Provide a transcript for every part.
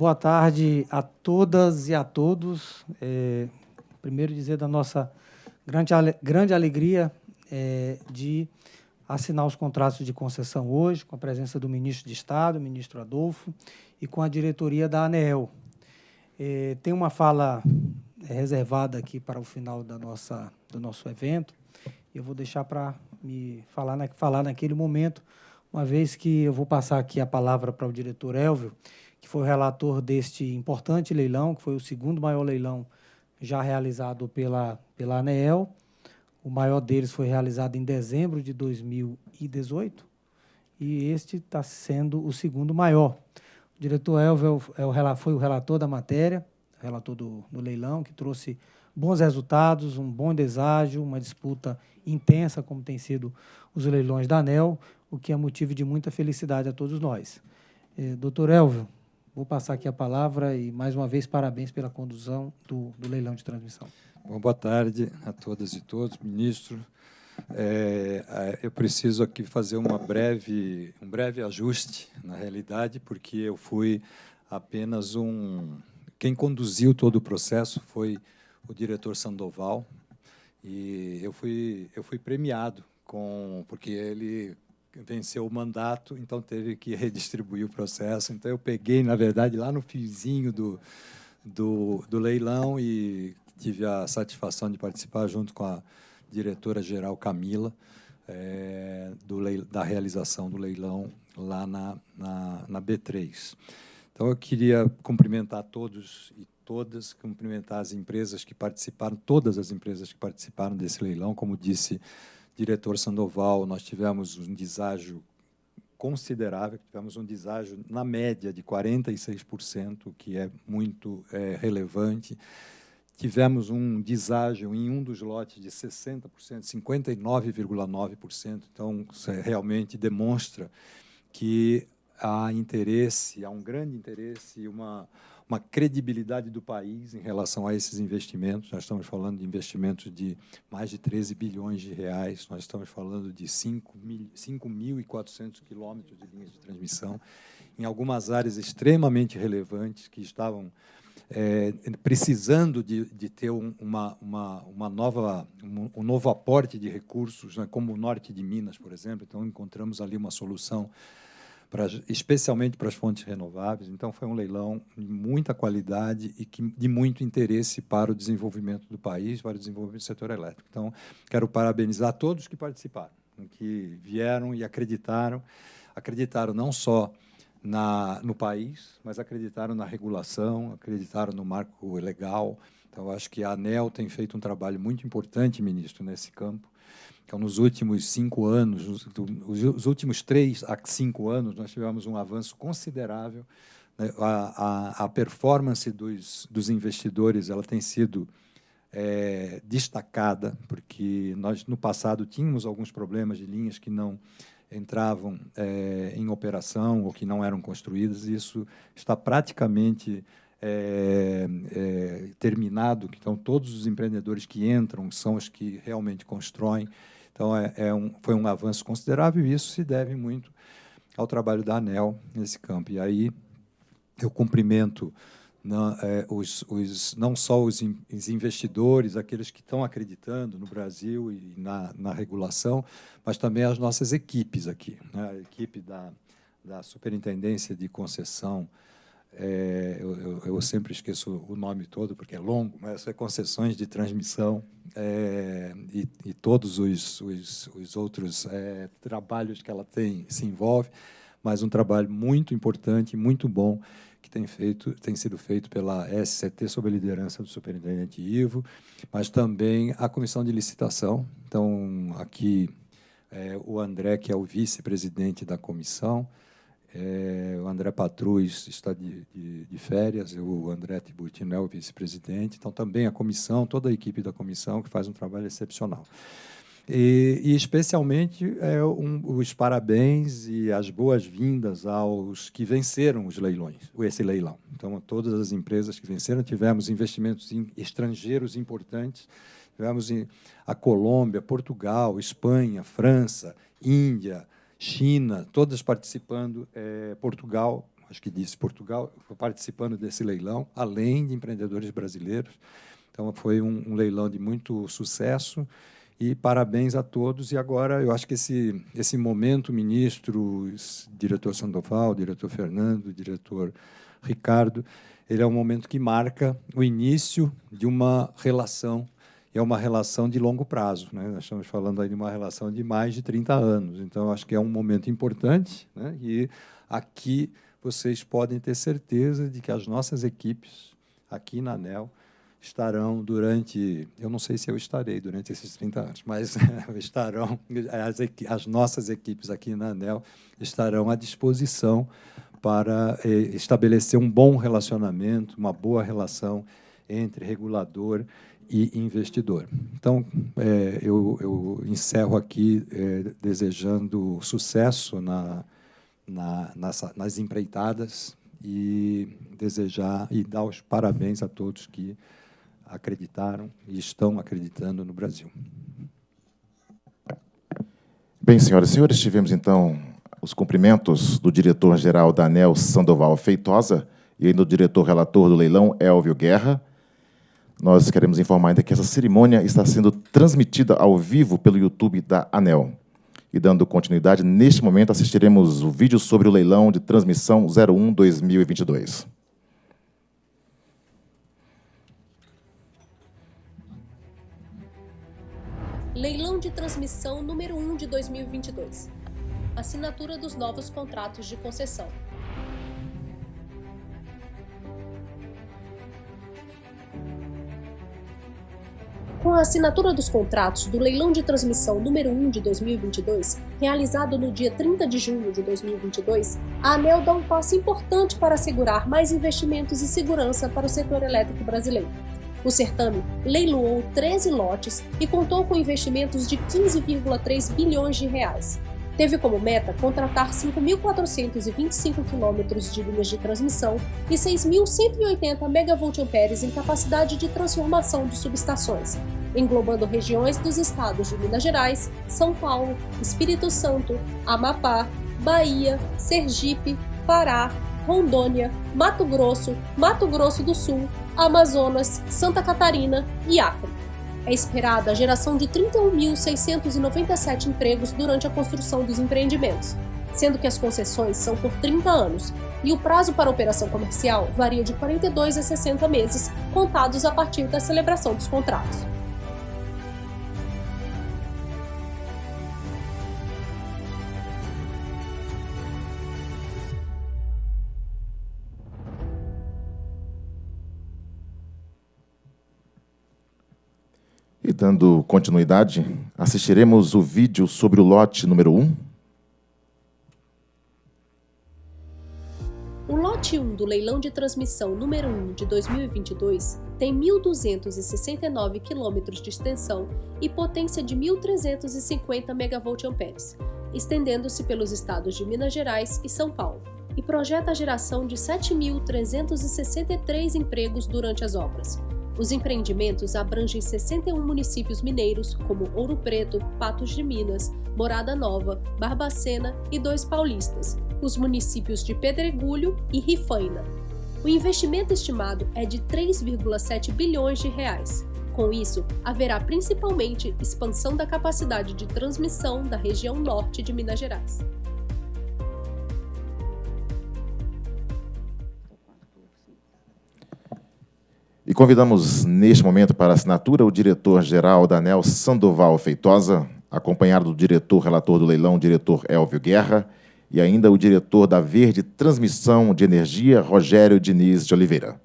boa tarde a todas e a todos. É, primeiro dizer da nossa grande, grande alegria é, de assinar os contratos de concessão hoje, com a presença do ministro de Estado, o ministro Adolfo, e com a diretoria da ANEEL. É, tem uma fala reservada aqui para o final da nossa, do nosso evento, eu vou deixar para me falar, na, falar naquele momento, uma vez que eu vou passar aqui a palavra para o diretor Elvio, que foi o relator deste importante leilão, que foi o segundo maior leilão já realizado pela, pela ANEEL. O maior deles foi realizado em dezembro de 2018 e este está sendo o segundo maior. O diretor Elvio é é foi o relator da matéria, relator do, do leilão, que trouxe bons resultados, um bom deságio, uma disputa intensa, como tem sido os leilões da ANEL, o que é motivo de muita felicidade a todos nós. Eh, doutor Elvio, vou passar aqui a palavra e, mais uma vez, parabéns pela condução do, do leilão de transmissão. Bom, boa tarde a todas e todos, ministro. É, eu preciso aqui fazer uma breve, um breve ajuste na realidade, porque eu fui apenas um... Quem conduziu todo o processo foi o diretor Sandoval, e eu fui, eu fui premiado com porque ele venceu o mandato, então teve que redistribuir o processo. Então eu peguei, na verdade, lá no fiozinho do, do, do leilão e tive a satisfação de participar junto com a diretora-geral Camila é, do da realização do leilão lá na, na, na B3. Então eu queria cumprimentar todos e todas, cumprimentar as empresas que participaram, todas as empresas que participaram desse leilão, como disse diretor Sandoval, nós tivemos um deságio considerável, tivemos um deságio na média de 46%, que é muito é, relevante. Tivemos um deságio em um dos lotes de 60%, 59,9%. Então, realmente demonstra que há interesse, há um grande interesse, uma uma credibilidade do país em relação a esses investimentos. Nós estamos falando de investimentos de mais de 13 bilhões de reais, nós estamos falando de 5.400 quilômetros de linhas de transmissão, em algumas áreas extremamente relevantes que estavam é, precisando de, de ter um, uma, uma, uma, nova, um, um novo aporte de recursos, né, como o norte de Minas, por exemplo. Então, encontramos ali uma solução pra, especialmente para as fontes renováveis. Então, foi um leilão de muita qualidade e que, de muito interesse para o desenvolvimento do país, para o desenvolvimento do setor elétrico. Então, quero parabenizar todos que participaram, que vieram e acreditaram, acreditaram não só na, no país, mas acreditaram na regulação, acreditaram no marco legal. Então, acho que a ANEL tem feito um trabalho muito importante, ministro, nesse campo. Então, nos últimos cinco anos, os últimos três a cinco anos, nós tivemos um avanço considerável. Né? A, a, a, performance dos, dos investidores ela tem sido é, destacada, porque nós, no passado, tínhamos alguns problemas de linhas que não entravam é, em operação ou que não eram construídas, e isso está praticamente é, é, terminado, então todos os empreendedores que entram são os que realmente constroem, então, é, é um, foi um avanço considerável e isso se deve muito ao trabalho da ANEL nesse campo. E aí eu cumprimento na, é, os, os, não só os, in, os, investidores, aqueles que estão acreditando no Brasil e na, na regulação, mas também as nossas equipes aqui. Né? A equipe da, da Superintendência de Concessão é, eu, eu, sempre esqueço o nome todo, porque é longo, mas é concessões de transmissão é, e, e, todos os, os, os outros é, trabalhos que ela tem se envolve, mas um trabalho muito importante, muito bom, que tem, feito, tem sido feito pela SCT, sob a liderança do superintendente Ivo, mas também a comissão de licitação. Então, aqui, é, o André, que é o vice-presidente da comissão, é, o André Patrus está de, de, de férias, o André Tiburtino é o vice-presidente, então também a comissão, toda a equipe da comissão que faz um trabalho excepcional. E, e especialmente é, um, os parabéns e as boas-vindas aos que venceram os leilões, esse leilão. Então, todas as empresas que venceram, tivemos investimentos estrangeiros importantes, tivemos a Colômbia, Portugal, Espanha, França, Índia, China, todas participando, é, Portugal, acho que disse Portugal, participando desse leilão, além de empreendedores brasileiros. Então, foi um, um leilão de muito sucesso e parabéns a todos. E agora, eu acho que esse, esse momento, ministro, diretor Sandoval, diretor Fernando, diretor Ricardo, ele é um momento que marca o início de uma relação, é uma relação de longo prazo. Né? Nós estamos falando aí de uma relação de mais de 30 anos. Então, acho que é um momento importante, né? e aqui vocês podem ter certeza de que as nossas equipes, aqui na ANEL, estarão durante, eu não sei se eu estarei durante esses 30 anos, mas estarão, as, as nossas equipes aqui na ANEL estarão à disposição para eh, estabelecer um bom relacionamento, uma boa relação entre regulador e investidor. Então, eh, eu, eu, encerro aqui eh, desejando sucesso na, na, nas, empreitadas e desejar e dar os parabéns a todos que acreditaram e estão acreditando no Brasil. Bem, senhoras e senhores, tivemos então os cumprimentos do diretor-geral da ANEL, Sandoval Feitosa, e do diretor relator do leilão, Elvio Guerra. Nós queremos informar ainda que essa cerimônia está sendo transmitida ao vivo pelo YouTube da ANEL. E dando continuidade, neste momento assistiremos o vídeo sobre o leilão de transmissão 01-2022. Leilão de transmissão número 1 de 2022. Assinatura dos novos contratos de concessão. Com a assinatura dos contratos do leilão de transmissão número 1 de 2022, realizado no dia 30 de junho de 2022, a ANEL dá um passo importante para assegurar mais investimentos e segurança para o setor elétrico brasileiro. O certame leiloou 13 lotes e contou com investimentos de 15,3 bilhões de reais. Teve como meta contratar 5.425 quilômetros de linhas de transmissão e 6.180 MVA em capacidade de transformação de subestações, englobando regiões dos estados de Minas Gerais, São Paulo, Espírito Santo, Amapá, Bahia, Sergipe, Pará, Rondônia, Mato Grosso, Mato Grosso do Sul, Amazonas, Santa Catarina e Acre. É esperada a geração de 31.697 empregos durante a construção dos empreendimentos, sendo que as concessões são por 30 anos e o prazo para operação comercial varia de 42 a 60 meses, contados a partir da celebração dos contratos. E dando continuidade, assistiremos o vídeo sobre o lote número 1. O lote 1 do leilão de transmissão número 1 de 2022 tem 1.269 km de extensão e potência de 1.350 MVA, estendendo-se pelos estados de Minas Gerais e São Paulo, e projeta a geração de 7.363 empregos durante as obras, os empreendimentos abrangem 61 municípios mineiros, como Ouro Preto, Patos de Minas, Morada Nova, Barbacena e dois paulistas, os municípios de Pedregulho e Rifaina. O investimento estimado é de 3,7 bilhões de reais. Com isso, haverá principalmente expansão da capacidade de transmissão da região norte de Minas Gerais. E convidamos neste momento para assinatura o diretor-geral da ANEL, Sandoval Feitosa, acompanhado do diretor relator do leilão, diretor Elvio Guerra, e ainda o diretor da Verde Transmissão de Energia, Rogério Diniz de Oliveira.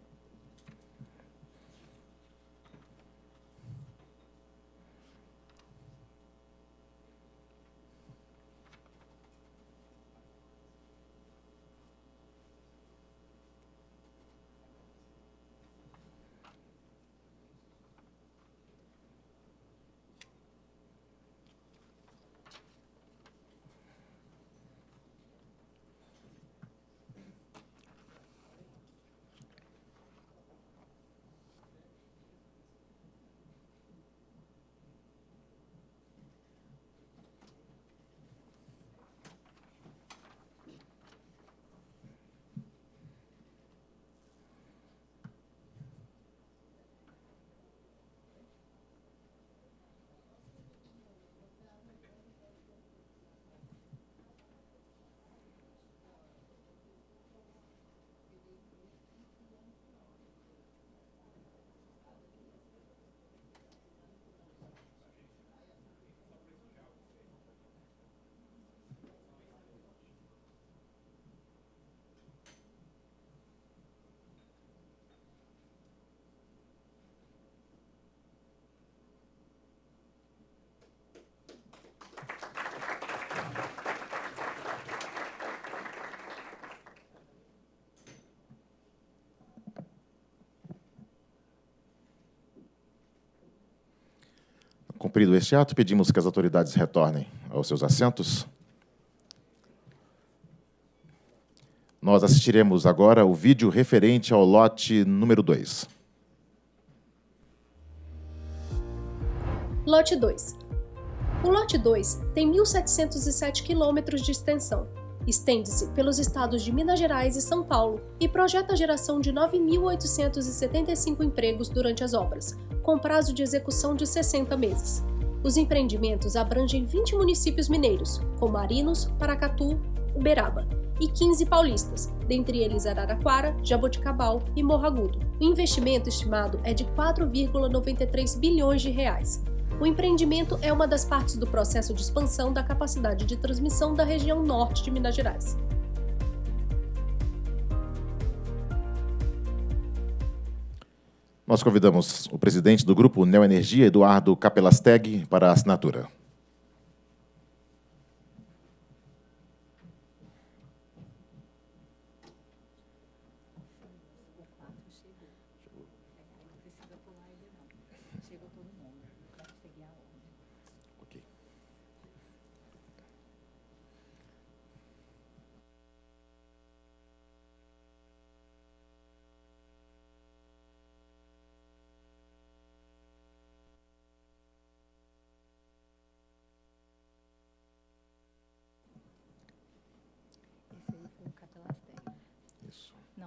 Cumprido este ato, pedimos que as autoridades retornem aos seus assentos. Nós assistiremos agora o vídeo referente ao lote número 2. Lote 2. O lote 2 tem 1.707 quilômetros de extensão. Estende-se pelos estados de Minas Gerais e São Paulo e projeta a geração de 9.875 empregos durante as obras, com prazo de execução de 60 meses. Os empreendimentos abrangem 20 municípios mineiros, como Arinos, Paracatu, Uberaba, e 15 paulistas, dentre eles Araraquara, Jaboticabal e Morro Agudo. O investimento estimado é de 4,93 bilhões de reais. O empreendimento é uma das partes do processo de expansão da capacidade de transmissão da região norte de Minas Gerais. Nós convidamos o presidente do Grupo Neoenergia, Eduardo Capelasteg, para a assinatura.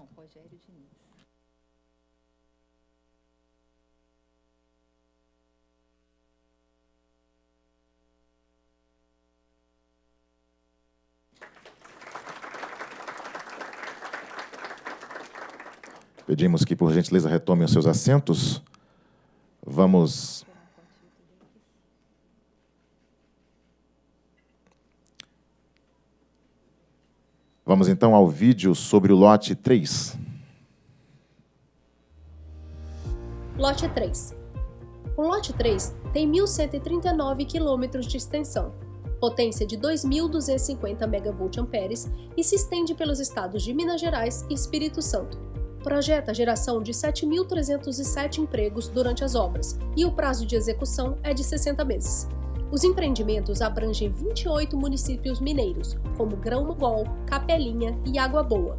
Rogério Diniz. Pedimos que, por gentileza, retomem os seus assentos. Vamos Vamos então ao vídeo sobre o lote 3. Lote 3. O lote 3 tem 1.139 quilômetros de extensão, potência de 2.250 MVA e se estende pelos estados de Minas Gerais e Espírito Santo. Projeta a geração de 7.307 empregos durante as obras e o prazo de execução é de 60 meses. Os empreendimentos abrangem 28 municípios mineiros, como Grão-Mogol, Capelinha e Água Boa,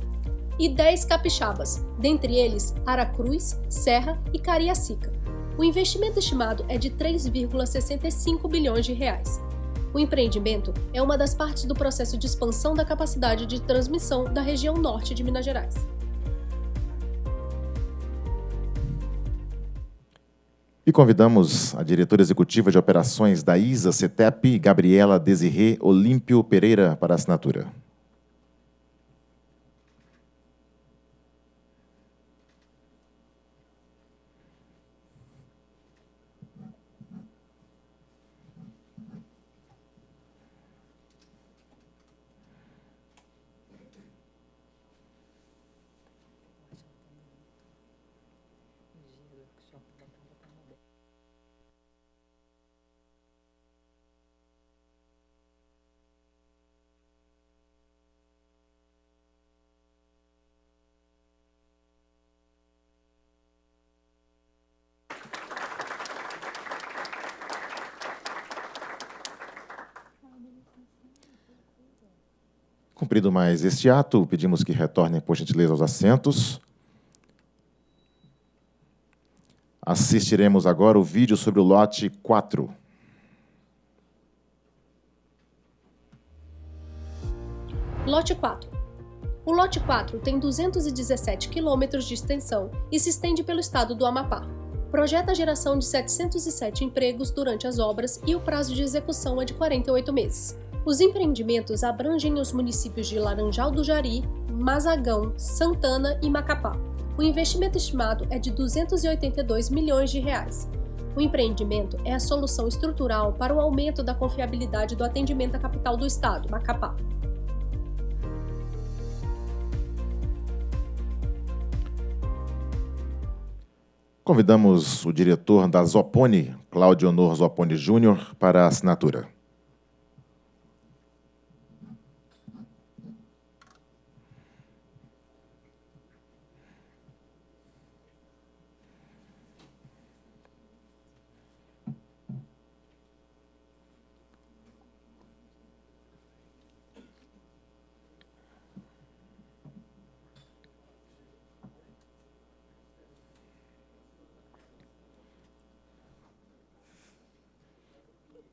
e 10 capixabas, dentre eles Aracruz, Serra e Cariacica. O investimento estimado é de 3,65 bilhões de reais. O empreendimento é uma das partes do processo de expansão da capacidade de transmissão da região norte de Minas Gerais. E convidamos a diretora executiva de operações da ISA CETEP, Gabriela Desirê Olímpio Pereira, para assinatura. Cumprido mais este ato, pedimos que retornem, por gentileza, aos assentos. Assistiremos agora o vídeo sobre o lote 4. Lote 4. O lote 4 tem 217 quilômetros de extensão e se estende pelo estado do Amapá. Projeta a geração de 707 empregos durante as obras e o prazo de execução é de 48 meses. Os empreendimentos abrangem os municípios de Laranjal do Jari, Mazagão, Santana e Macapá. O investimento estimado é de 282 milhões de reais. O empreendimento é a solução estrutural para o aumento da confiabilidade do atendimento à capital do estado, Macapá. Convidamos o diretor da Zopone, Cláudio Honor Zopone Júnior, para a assinatura.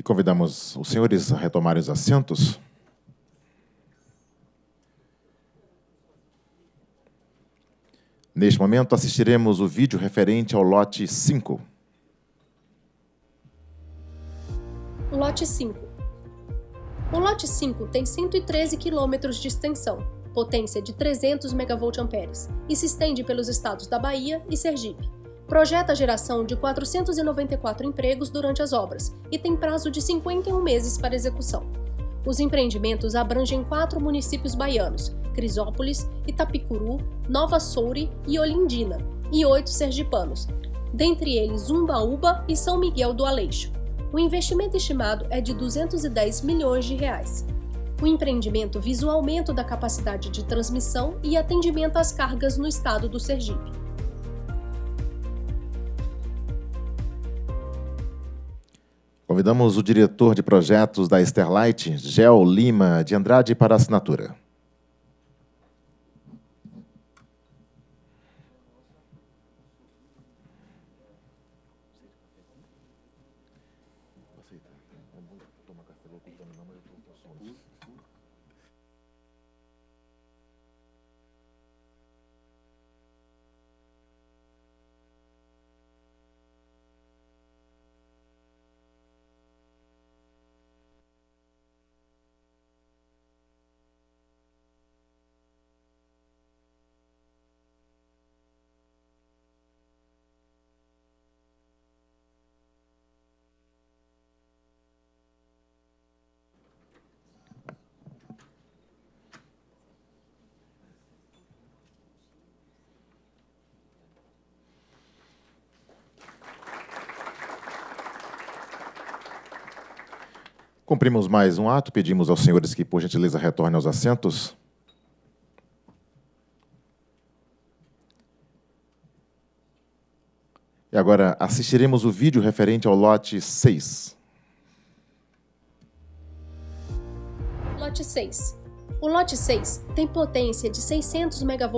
E convidamos os senhores a retomarem os assentos. Neste momento, assistiremos o vídeo referente ao lote 5. Lote 5. O lote 5 tem 113 quilômetros de extensão, potência de 300 MVA e se estende pelos estados da Bahia e Sergipe. Projeta a geração de 494 empregos durante as obras e tem prazo de 51 meses para execução. Os empreendimentos abrangem quatro municípios baianos, Crisópolis, Itapicuru, Nova Soure e Olindina, e oito sergipanos, dentre eles Umbaúba e São Miguel do Aleixo. O investimento estimado é de 210 milhões de reais. O empreendimento visa o aumento da capacidade de transmissão e atendimento às cargas no estado do Sergipe. Convidamos o diretor de projetos da Sterlite, Gel Lima de Andrade, para assinatura. Cumprimos mais um ato, pedimos aos senhores que, por gentileza, retornem aos assentos. E agora assistiremos o vídeo referente ao lote 6. Lote 6. O lote 6 tem potência de 600 MVA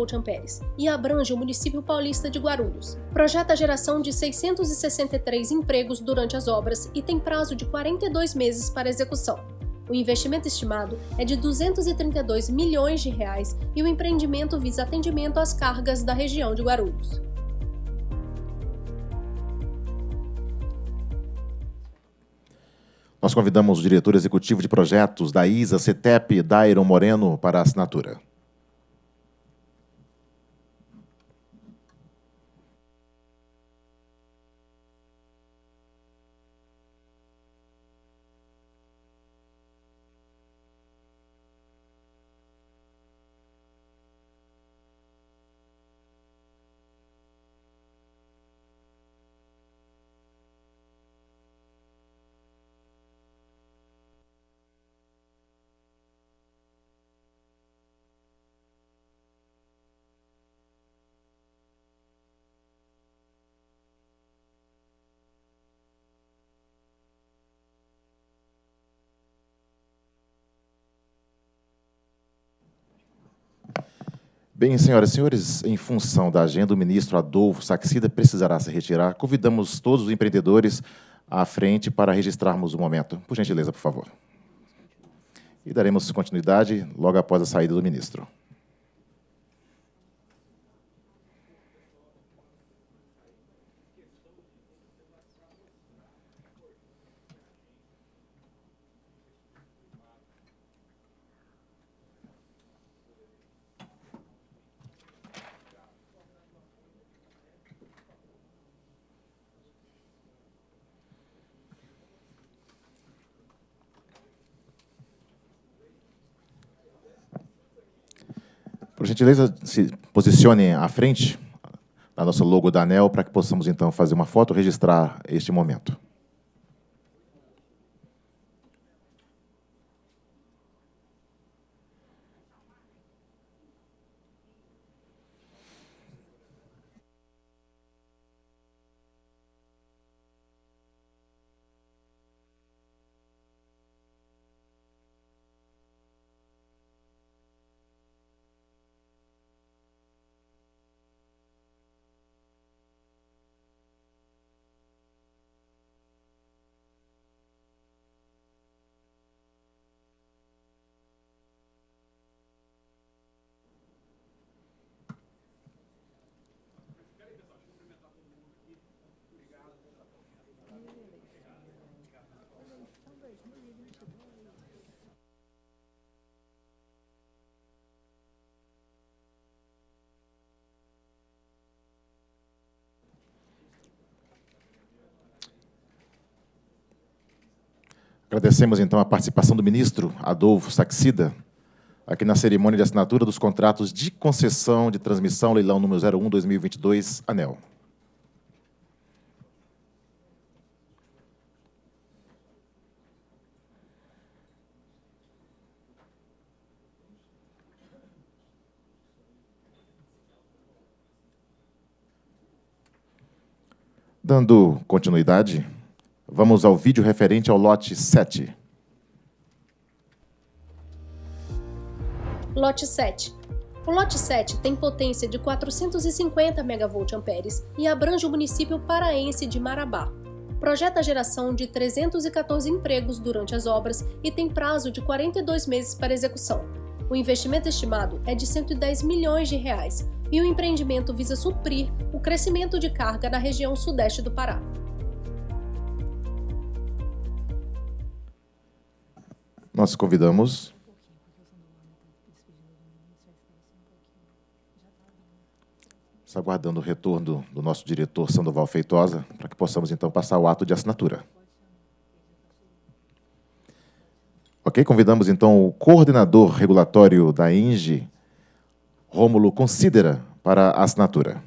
e abrange o município paulista de Guarulhos. Projeta a geração de 663 empregos durante as obras e tem prazo de 42 meses para execução. O investimento estimado é de 232 milhões de reais e o empreendimento visa atendimento às cargas da região de Guarulhos. Nós convidamos o diretor executivo de projetos da ISA CETEP, Dairon Moreno, para a assinatura. Bem, senhoras e senhores, em função da agenda, o ministro Adolfo Saxida precisará se retirar. Convidamos todos os empreendedores à frente para registrarmos o momento. Por gentileza, por favor. E daremos continuidade logo após a saída do ministro. Por gentileza, se posicione à frente da nossa logo da ANEL para que possamos, então, fazer uma foto, registrar este momento. Agradecemos, então, a participação do ministro Adolfo Saxida, aqui na cerimônia de assinatura dos contratos de concessão de transmissão, leilão número 01-2022, ANEL. Dando continuidade, vamos ao vídeo referente ao lote 7. Lote 7. O lote 7 tem potência de 450 MVA e abrange o município paraense de Marabá. Projeta a geração de 314 empregos durante as obras e tem prazo de 42 meses para execução. O investimento estimado é de 110 milhões de reais e o empreendimento visa suprir o crescimento de carga na região sudeste do Pará. Nós convidamos Está aguardando o retorno do nosso diretor Sandoval Feitosa, para que possamos então passar o ato de assinatura. Ok? Convidamos então o coordenador regulatório da INGE, Rômulo Considera, para a assinatura.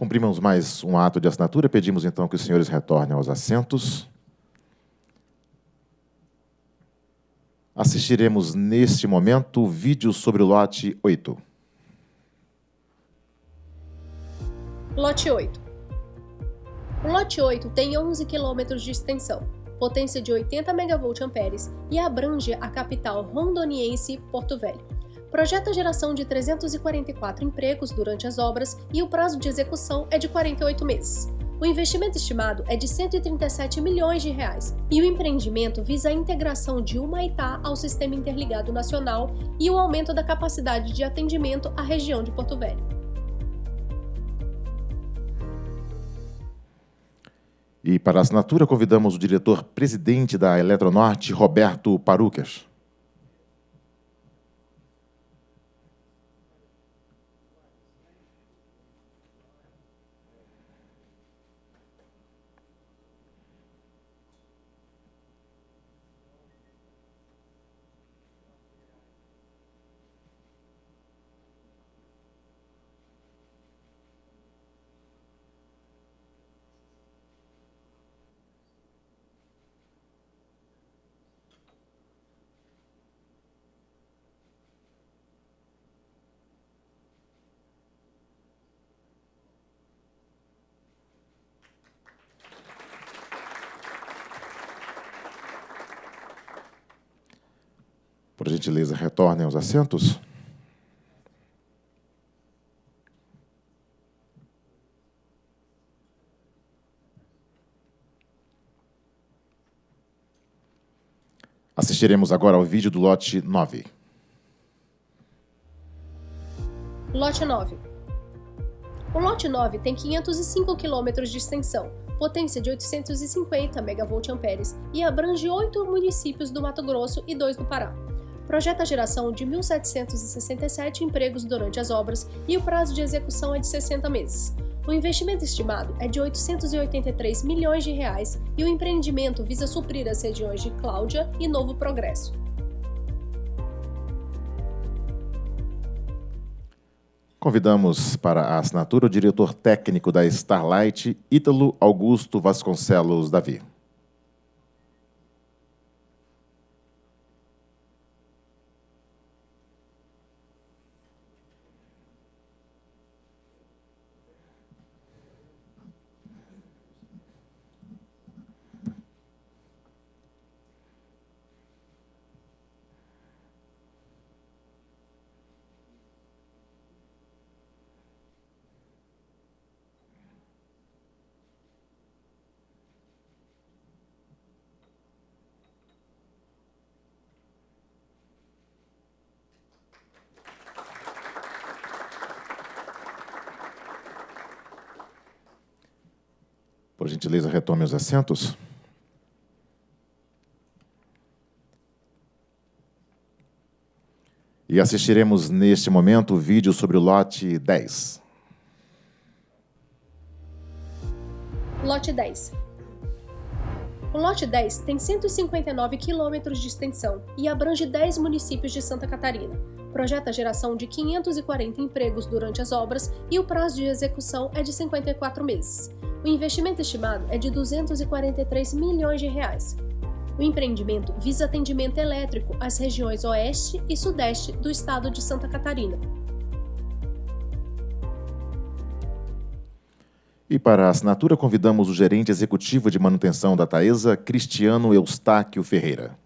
Cumprimos mais um ato de assinatura. Pedimos, então, que os senhores retornem aos assentos. Assistiremos, neste momento, o vídeo sobre o lote 8. Lote 8. O lote 8 tem 11 quilômetros de extensão, potência de 80 MVA e abrange a capital rondoniense Porto Velho projeta a geração de 344 empregos durante as obras e o prazo de execução é de 48 meses. O investimento estimado é de 137 milhões de reais e o empreendimento visa a integração de Humaitá ao Sistema Interligado Nacional e o aumento da capacidade de atendimento à região de Porto Velho. E para a assinatura, convidamos o diretor-presidente da Eletronorte, Roberto Parucas. Por gentileza, retornem aos assentos. Assistiremos agora ao vídeo do lote 9. Lote 9. O lote 9 tem 505 km de extensão, potência de 850 MVA e abrange oito municípios do Mato Grosso e dois do Pará projeta a geração de 1.767 empregos durante as obras e o prazo de execução é de 60 meses. O investimento estimado é de 883 milhões de reais e o empreendimento visa suprir as regiões de Cláudia e Novo Progresso. Convidamos para a assinatura o diretor técnico da Starlight, Ítalo Augusto Vasconcelos Davi. Por gentileza, retome os assentos. E assistiremos neste momento o vídeo sobre o lote 10. Lote 10. O lote 10 tem 159 quilômetros de extensão e abrange 10 municípios de Santa Catarina. Projeta a geração de 540 empregos durante as obras e o prazo de execução é de 54 meses. O investimento estimado é de 243 milhões de reais. O empreendimento visa atendimento elétrico às regiões oeste e sudeste do estado de Santa Catarina. E para a assinatura, convidamos o gerente executivo de manutenção da Taesa, Cristiano Eustáquio Ferreira.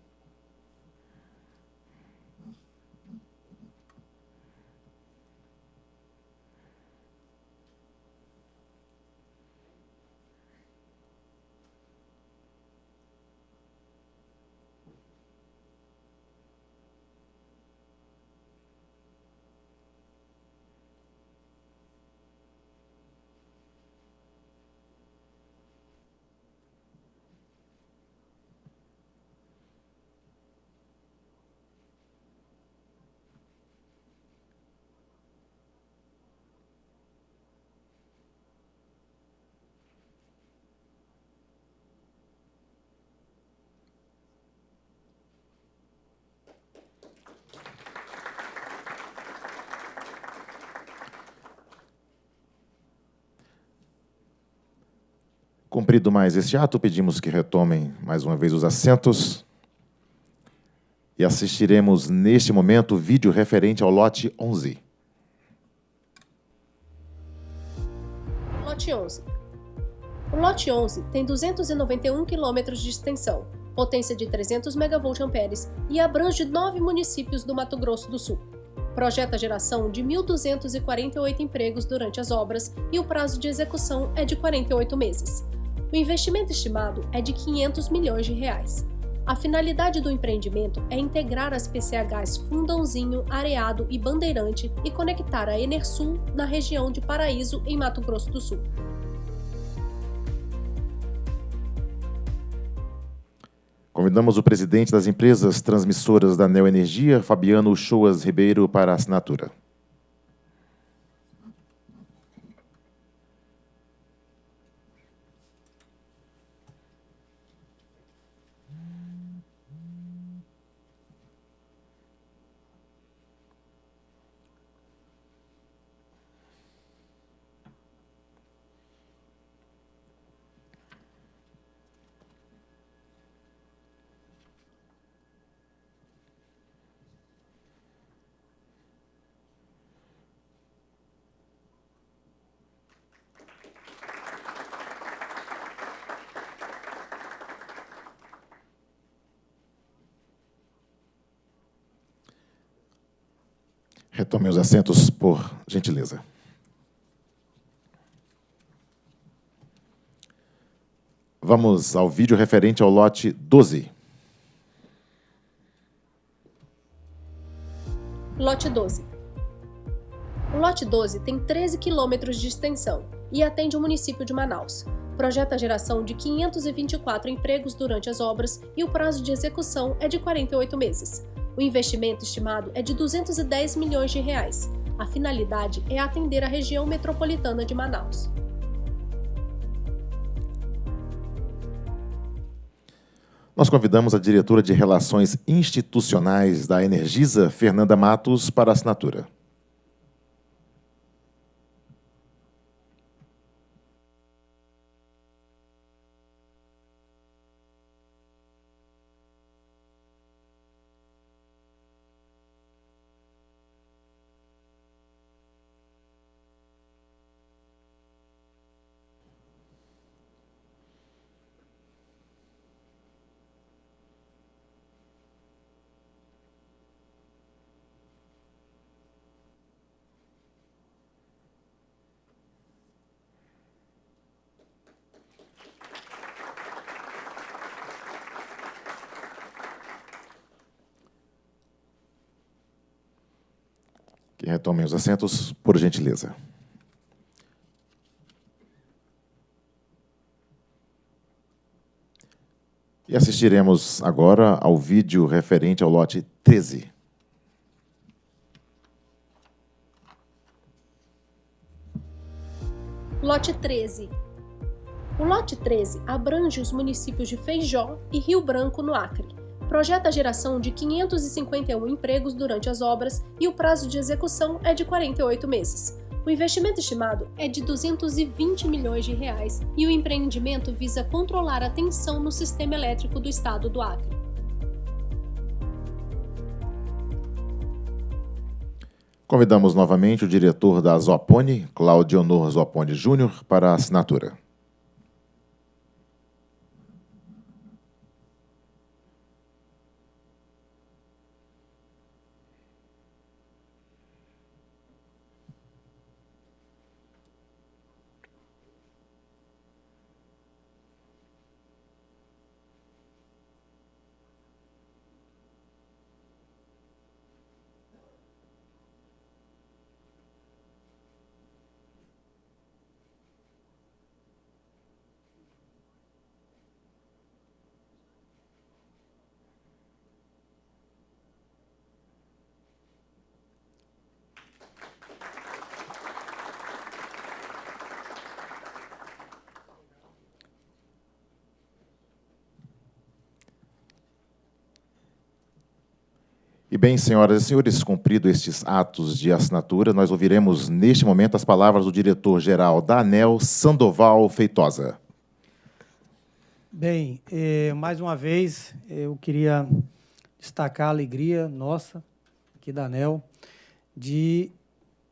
Cumprido mais este ato, pedimos que retomem mais uma vez os assentos e assistiremos neste momento o vídeo referente ao lote 11. Lote 11. O lote 11 tem 291 km de extensão, potência de 300 MVA e abrange nove municípios do Mato Grosso do Sul. Projeta a geração de 1.248 empregos durante as obras e o prazo de execução é de 48 meses. O investimento estimado é de 500 milhões de reais. A finalidade do empreendimento é integrar as PCHs Fundãozinho, Areado e Bandeirante e conectar a Enersul na região de Paraíso, em Mato Grosso do Sul. Convidamos o presidente das empresas transmissoras da Neoenergia, Fabiano Choas Ribeiro, para a assinatura. Retomem os assentos, por gentileza. Vamos ao vídeo referente ao lote 12. Lote 12. O lote 12 tem 13 quilômetros de extensão e atende o município de Manaus. Projeta a geração de 524 empregos durante as obras e o prazo de execução é de 48 meses. O investimento estimado é de 210 milhões de reais. A finalidade é atender a região metropolitana de Manaus. Nós convidamos a diretora de Relações Institucionais da Energisa, Fernanda Matos, para a assinatura. Que retomem os assentos, por gentileza. E assistiremos agora ao vídeo referente ao lote 13. Lote 13. O lote 13 abrange os municípios de Feijó e Rio Branco, no Acre. Projeta a geração de 551 empregos durante as obras e o prazo de execução é de 48 meses. O investimento estimado é de 220 milhões de reais e o empreendimento visa controlar a tensão no sistema elétrico do estado do Acre. Convidamos novamente o diretor da Zopone, Claudio Honor Zopone Júnior, para a assinatura. E bem, senhoras e senhores, cumprido estes atos de assinatura, nós ouviremos neste momento as palavras do diretor-geral da ANEL, Sandoval Feitosa. Bem, eh, mais uma vez, eu queria destacar a alegria nossa, aqui da ANEL, de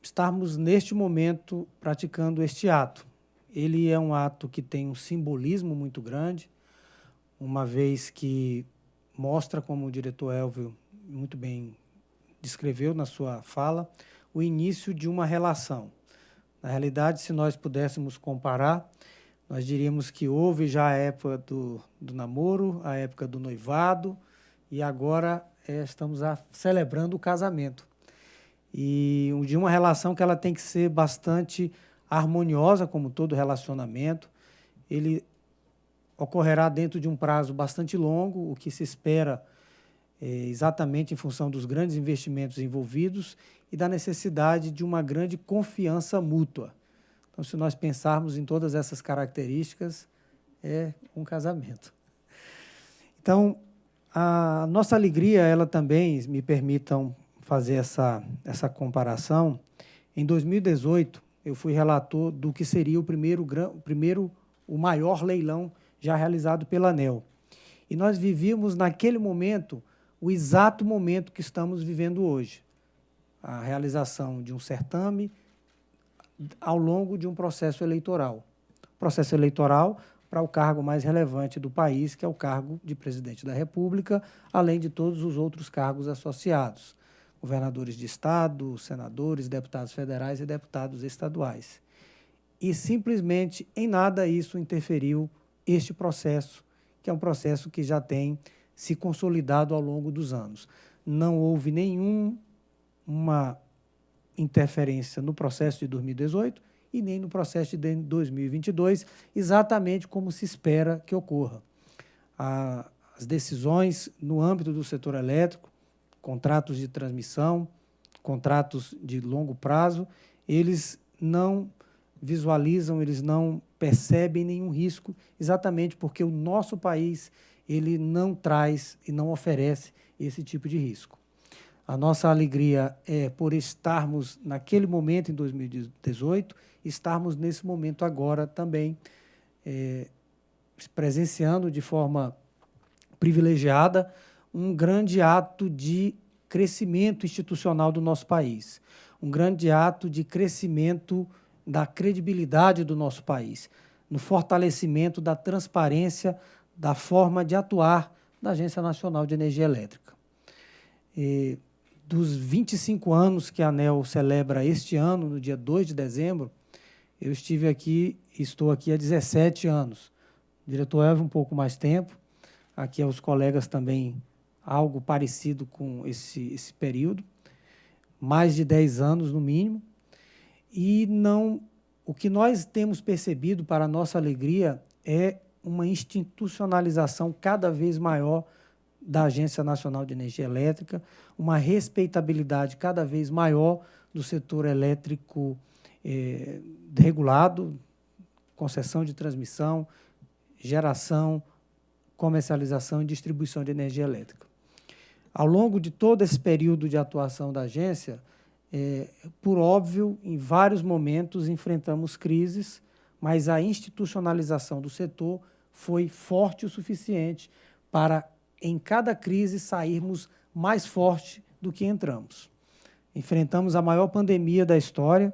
estarmos neste momento praticando este ato. Ele é um ato que tem um simbolismo muito grande, uma vez que mostra, como o diretor Elvio muito bem descreveu na sua fala, o início de uma relação. Na realidade, se nós pudéssemos comparar, nós diríamos que houve já a época do, do namoro, a época do noivado, e agora é, estamos a, celebrando o casamento. E de uma relação que ela tem que ser bastante harmoniosa, como todo relacionamento. Ele ocorrerá dentro de um prazo bastante longo, o que se espera exatamente em função dos grandes investimentos envolvidos e da necessidade de uma grande confiança mútua. Então, se nós pensarmos em todas essas características, é um casamento. Então, a nossa alegria, ela também, me permitam fazer essa, essa comparação, em 2018, eu fui relator do que seria o primeiro, primeiro, o maior leilão já realizado pela ANEL. E nós vivíamos, naquele momento, o exato momento que estamos vivendo hoje. A realização de um certame ao longo de um processo eleitoral. Processo eleitoral para o cargo mais relevante do país, que é o cargo de presidente da República, além de todos os outros cargos associados, governadores de estado, senadores, deputados federais e deputados estaduais. E simplesmente em nada isso interferiu este processo, que é um processo que já tem se consolidado ao longo dos anos. Não houve nenhuma interferência no processo de 2018 e nem no processo de 2022, exatamente como se espera que ocorra. as decisões no âmbito do setor elétrico, contratos de transmissão, contratos de longo prazo, eles não visualizam, eles não percebem nenhum risco, exatamente porque o nosso país ele não traz e não oferece esse tipo de risco. A nossa alegria é por estarmos naquele momento, em 2018, estarmos nesse momento agora também é, presenciando de forma privilegiada um grande ato de crescimento institucional do nosso país, um grande ato de crescimento da credibilidade do nosso país, no fortalecimento da transparência da forma de atuar da Agência Nacional de Energia Elétrica. E dos 25 anos que a ANEL celebra este ano, no dia 2 de dezembro, eu estive aqui, estou aqui há 17 anos. O diretor Elvio um pouco mais tempo, aqui os colegas também algo parecido com esse, esse período, mais de 10 anos no mínimo, e não o que nós temos percebido para nossa alegria é uma institucionalização cada vez maior da Agência Nacional de Energia Elétrica, uma respeitabilidade cada vez maior do setor elétrico eh, regulado, concessão de transmissão, geração, comercialização e distribuição de energia elétrica. Ao longo de todo esse período de atuação da agência, é, por óbvio, em vários momentos enfrentamos crises, mas a institucionalização do setor foi forte o suficiente para, em cada crise, sairmos mais forte do que entramos. Enfrentamos a maior pandemia da história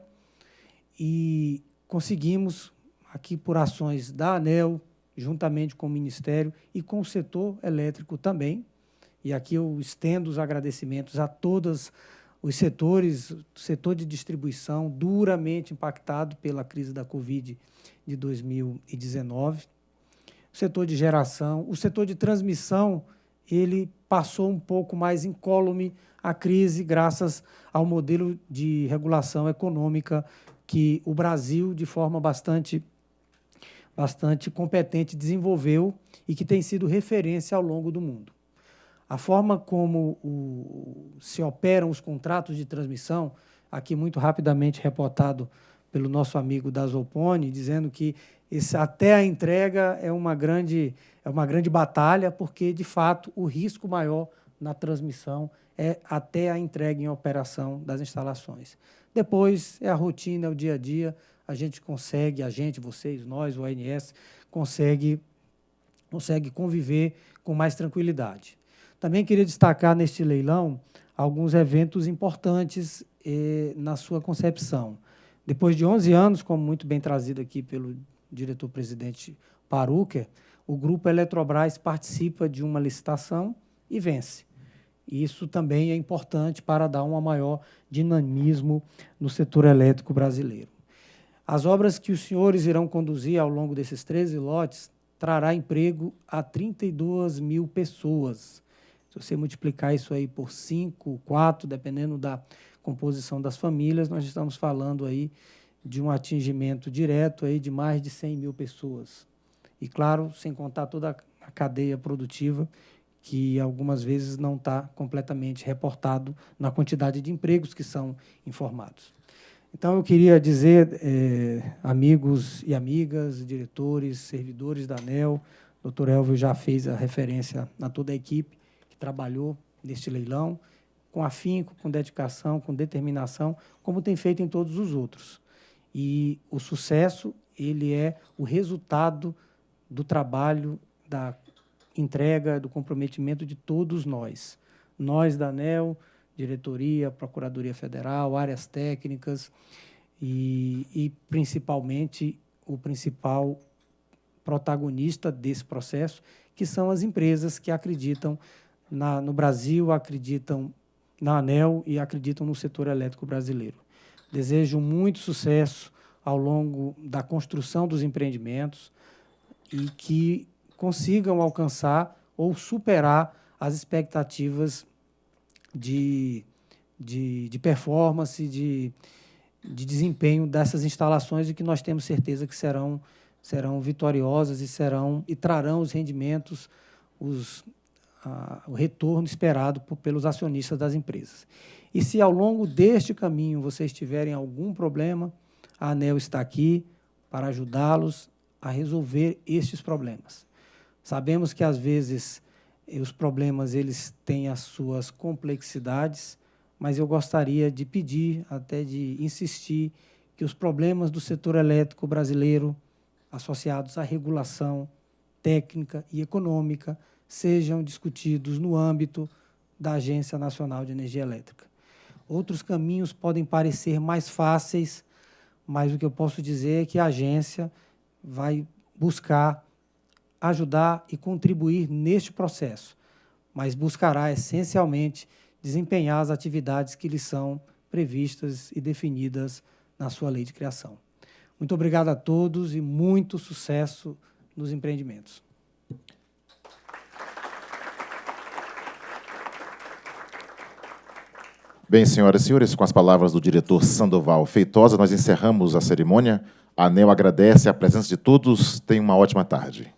e conseguimos, aqui por ações da ANEL, juntamente com o Ministério e com o setor elétrico também, e aqui eu estendo os agradecimentos a todos os setores, setor de distribuição duramente impactado pela crise da Covid de 2019, o setor de geração, o setor de transmissão, ele passou um pouco mais incólume a crise graças ao modelo de regulação econômica que o Brasil, de forma bastante, bastante competente, desenvolveu e que tem sido referência ao longo do mundo. A forma como o, se operam os contratos de transmissão, aqui muito rapidamente reportado pelo nosso amigo da Zopone, dizendo que esse, até a entrega é uma, grande, é uma grande batalha, porque, de fato, o risco maior na transmissão é até a entrega em operação das instalações. Depois é a rotina, é o dia a dia, a gente consegue, a gente, vocês, nós, o ANS, consegue, consegue conviver com mais tranquilidade. Também queria destacar neste leilão alguns eventos importantes eh, na sua concepção. Depois de 11 anos, como muito bem trazido aqui pelo diretor-presidente Paruker, o Grupo Eletrobras participa de uma licitação e vence. Isso também é importante para dar um maior dinamismo no setor elétrico brasileiro. As obras que os senhores irão conduzir ao longo desses 13 lotes trará emprego a 32 mil pessoas, se você multiplicar isso aí por 5, 4, dependendo da composição das famílias, nós estamos falando aí de um atingimento direto aí de mais de 100 mil pessoas. E, claro, sem contar toda a cadeia produtiva, que algumas vezes não está completamente reportado na quantidade de empregos que são informados. Então, eu queria dizer, eh, amigos e amigas, diretores, servidores da ANEL, o doutor Elvio já fez a referência a toda a equipe, trabalhou neste leilão, com afinco, com dedicação, com determinação, como tem feito em todos os outros. E o sucesso, ele é o resultado do trabalho, da entrega, do comprometimento de todos nós. Nós da ANEL, diretoria, Procuradoria Federal, áreas técnicas e, e principalmente o principal protagonista desse processo, que são as empresas que acreditam na, no Brasil, acreditam na ANEL e acreditam no setor elétrico brasileiro. Desejo muito sucesso ao longo da construção dos empreendimentos e que consigam alcançar ou superar as expectativas de, de, de performance, de, de desempenho dessas instalações e que nós temos certeza que serão, serão vitoriosas e serão e trarão os rendimentos, os o retorno esperado por, pelos acionistas das empresas. E se ao longo deste caminho vocês tiverem algum problema, a ANEL está aqui para ajudá-los a resolver estes problemas. Sabemos que, às vezes, os problemas eles têm as suas complexidades, mas eu gostaria de pedir, até de insistir, que os problemas do setor elétrico brasileiro, associados à regulação técnica e econômica, sejam discutidos no âmbito da Agência Nacional de Energia Elétrica. Outros caminhos podem parecer mais fáceis, mas o que eu posso dizer é que a agência vai buscar ajudar e contribuir neste processo, mas buscará essencialmente desempenhar as atividades que lhe são previstas e definidas na sua lei de criação. Muito obrigado a todos e muito sucesso nos empreendimentos. Bem, senhoras e senhores, com as palavras do diretor Sandoval Feitosa, nós encerramos a cerimônia. A ANEL agradece a presença de todos. Tenha uma ótima tarde.